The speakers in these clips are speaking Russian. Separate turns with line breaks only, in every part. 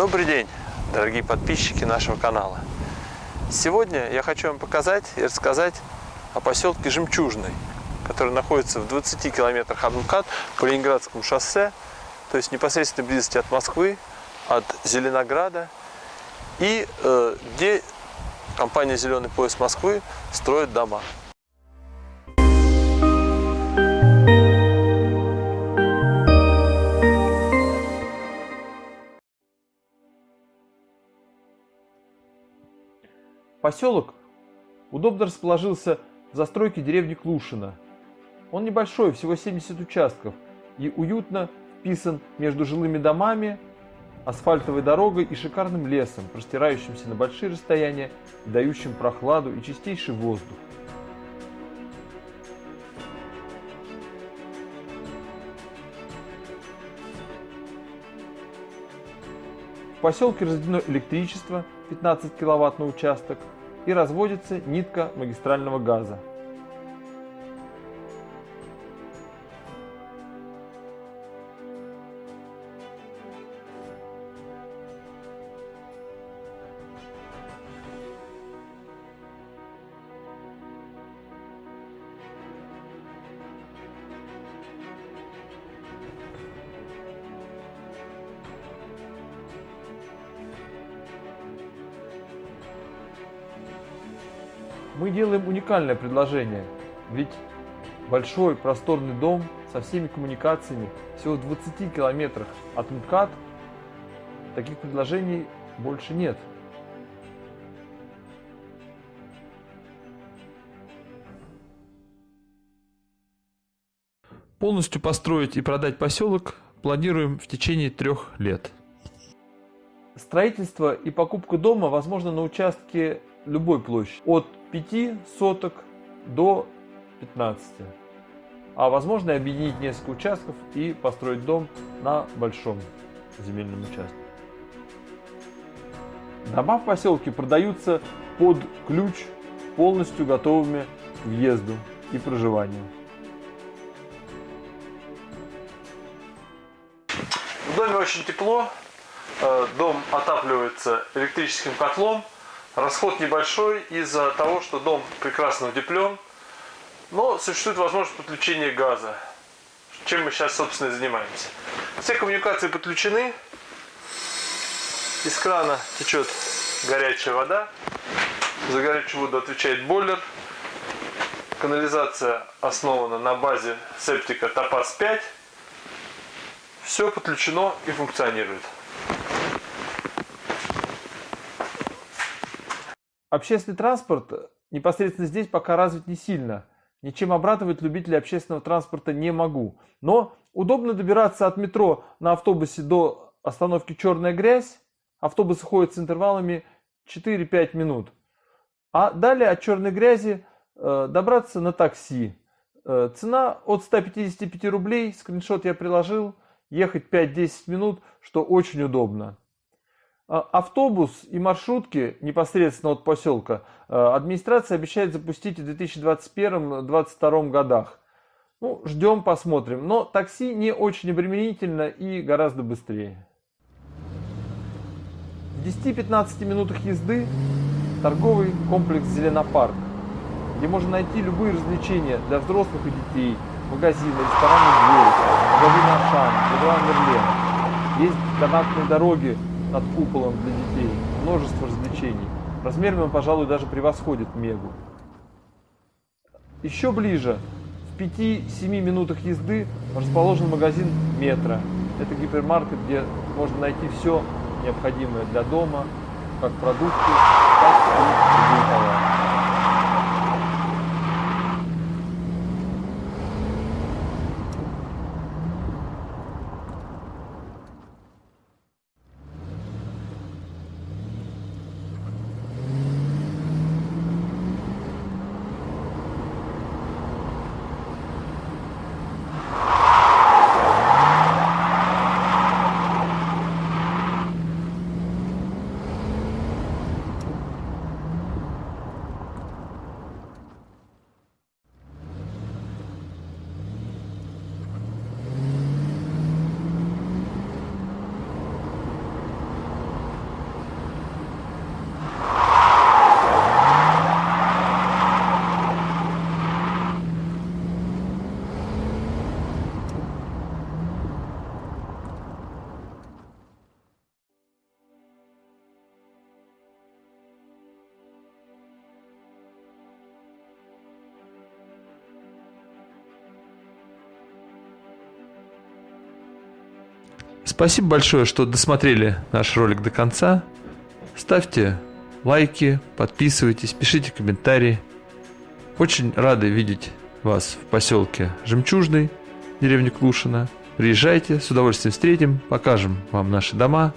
Добрый день, дорогие подписчики нашего канала. Сегодня я хочу вам показать и рассказать о поселке Жемчужный, который находится в 20 километрах от МКАД по Ленинградскому шоссе, то есть непосредственно близости от Москвы, от Зеленограда, и э, где компания «Зеленый пояс Москвы» строит дома. Поселок удобно расположился в застройке деревни Клушина. Он небольшой, всего 70 участков, и уютно вписан между жилыми домами, асфальтовой дорогой и шикарным лесом, простирающимся на большие расстояния, дающим прохладу и чистейший воздух. В поселке разведено электричество 15 киловатт на участок и разводится нитка магистрального газа. Мы делаем уникальное предложение, ведь большой просторный дом со всеми коммуникациями всего в 20 километрах от МКАД, таких предложений больше нет. Полностью построить и продать поселок планируем в течение трех лет. Строительство и покупка дома возможно на участке любой площади. От 5 соток до 15. А возможно объединить несколько участков и построить дом на большом земельном участке. Дома в поселке продаются под ключ полностью готовыми к въезду и проживанию. В доме очень тепло, э, дом отапливается электрическим котлом, Расход небольшой из-за того, что дом прекрасно утеплен, но существует возможность подключения газа, чем мы сейчас, собственно, и занимаемся. Все коммуникации подключены, из крана течет горячая вода, за горячую воду отвечает бойлер, канализация основана на базе септика Топаз 5, все подключено и функционирует. Общественный транспорт непосредственно здесь пока развит не сильно. Ничем обрадовать любителей общественного транспорта не могу. Но удобно добираться от метро на автобусе до остановки «Черная грязь». Автобусы ходят с интервалами 4-5 минут. А далее от «Черной грязи» э, добраться на такси. Э, цена от 155 рублей, скриншот я приложил, ехать 5-10 минут, что очень удобно. А, автобус и маршрутки непосредственно от поселка э, администрация обещает запустить в 2021-2022 годах. Ну, ждем, посмотрим. Но такси не очень обременительно и гораздо быстрее. В 10-15 минутах езды торговый комплекс «Зеленопарк», где можно найти любые развлечения для взрослых и детей, магазины, рестораны «Дверь», магазины «Ашан», «Леруа Мерлен». Есть канатные дороги над куполом для детей, множество развлечений. Размерами он, пожалуй, даже превосходит Мегу. Еще ближе, в 5-7 минутах езды, расположен магазин Метро. Это гипермаркет, где можно найти все необходимое для дома, как продукты, так и другие товары. Спасибо большое, что досмотрели наш ролик до конца. Ставьте лайки, подписывайтесь, пишите комментарии. Очень рады видеть вас в поселке Жемчужный, деревне Клушина. Приезжайте, с удовольствием встретим, покажем вам наши дома.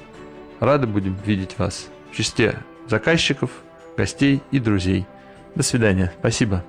Рады будем видеть вас в числе заказчиков, гостей и друзей. До свидания. Спасибо.